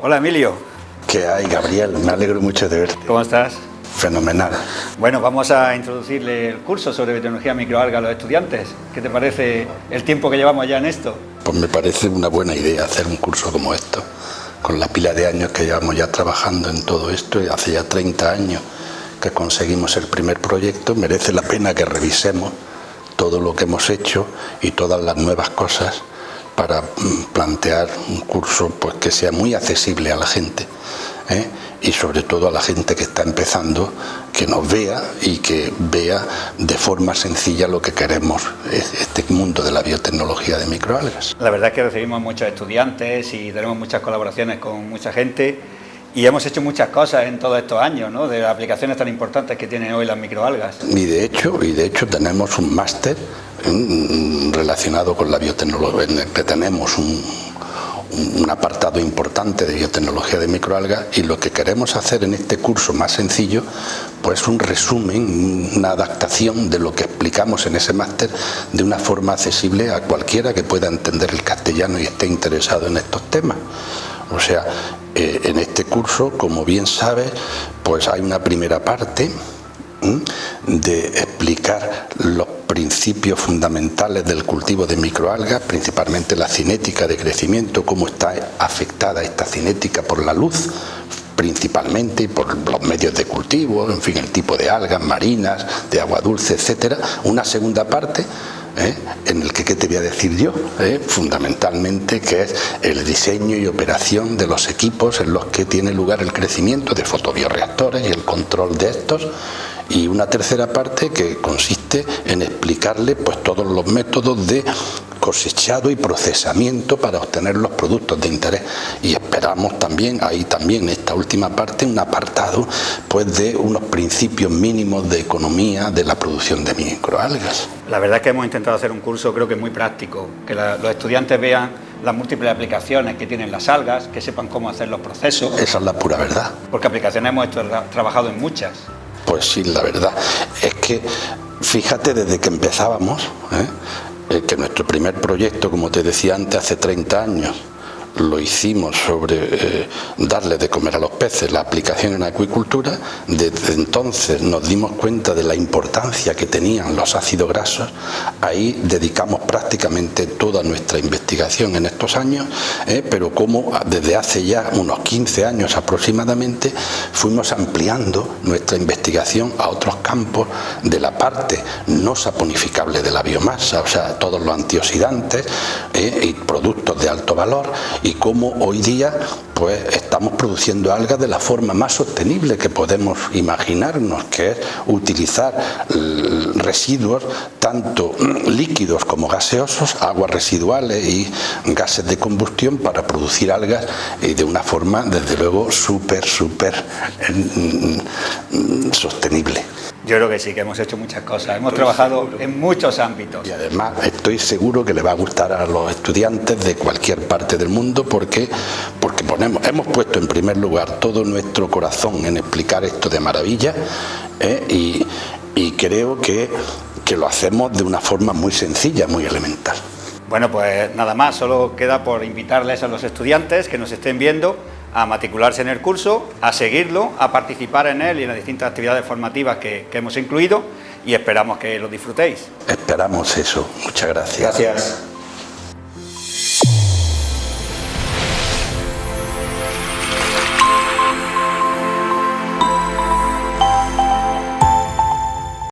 Hola Emilio. ¿Qué hay, Gabriel? Me alegro mucho de verte. ¿Cómo estás? Fenomenal. Bueno, vamos a introducirle el curso sobre biotecnología microalga a los estudiantes. ¿Qué te parece el tiempo que llevamos ya en esto? Pues me parece una buena idea hacer un curso como esto, con la pila de años que llevamos ya trabajando en todo esto, y hace ya 30 años que conseguimos el primer proyecto, merece la pena que revisemos todo lo que hemos hecho y todas las nuevas cosas para mm, plantear un curso pues, que sea muy accesible a la gente ¿eh? y sobre todo a la gente que está empezando, que nos vea y que vea de forma sencilla lo que queremos, este mundo de la biotecnología de microalgas. La verdad es que recibimos muchos estudiantes y tenemos muchas colaboraciones con mucha gente y hemos hecho muchas cosas en todos estos años, ¿no? de las aplicaciones tan importantes que tienen hoy las microalgas. Y de hecho, y de hecho tenemos un máster relacionado con la biotecnología, tenemos un, un apartado importante de biotecnología de microalgas y lo que queremos hacer en este curso más sencillo pues un resumen, una adaptación de lo que explicamos en ese máster de una forma accesible a cualquiera que pueda entender el castellano y esté interesado en estos temas. O sea, eh, en este curso, como bien sabes, pues hay una primera parte de explicar los principios fundamentales del cultivo de microalgas, principalmente la cinética de crecimiento, cómo está afectada esta cinética por la luz, principalmente por los medios de cultivo, en fin, el tipo de algas marinas, de agua dulce, etcétera. Una segunda parte ¿eh? en el que, ¿qué te voy a decir yo? ¿Eh? Fundamentalmente que es el diseño y operación de los equipos en los que tiene lugar el crecimiento de fotobioreactores y el control de estos y una tercera parte que consiste en explicarle pues todos los métodos de cosechado y procesamiento para obtener los productos de interés y esperamos también ahí también esta última parte un apartado pues de unos principios mínimos de economía de la producción de microalgas. La verdad es que hemos intentado hacer un curso creo que muy práctico, que los estudiantes vean las múltiples aplicaciones que tienen las algas, que sepan cómo hacer los procesos. Esa es la pura verdad. Porque aplicaciones hemos trabajado en muchas. Pues sí, la verdad es que fíjate desde que empezábamos, ¿eh? Eh, que nuestro primer proyecto, como te decía antes, hace 30 años, lo hicimos sobre eh, darle de comer a los peces, la aplicación en acuicultura, desde entonces nos dimos cuenta de la importancia que tenían los ácidos grasos, ahí dedicamos prácticamente toda nuestra investigación en estos años, eh, pero como desde hace ya unos 15 años aproximadamente fuimos ampliando nuestra investigación a otros campos de la parte no saponificable de la biomasa, o sea, todos los antioxidantes eh, y productos de alto valor cómo hoy día pues estamos produciendo algas de la forma más sostenible que podemos imaginarnos, que es utilizar residuos tanto líquidos como gaseosos, aguas residuales y gases de combustión para producir algas y de una forma desde luego súper, súper mm, mm, sostenible. Yo creo que sí, que hemos hecho muchas cosas, hemos trabajado en muchos ámbitos. Y además estoy seguro que le va a gustar a los estudiantes de cualquier parte del mundo porque, porque ponemos, hemos puesto en primer lugar todo nuestro corazón en explicar esto de maravilla ¿eh? y, y, creo que, que lo hacemos de una forma muy sencilla, muy elemental. Bueno, pues nada más, solo queda por invitarles a los estudiantes que nos estén viendo a matricularse en el curso, a seguirlo, a participar en él y en las distintas actividades formativas que, que hemos incluido y esperamos que lo disfrutéis. Esperamos eso. Muchas gracias. Gracias.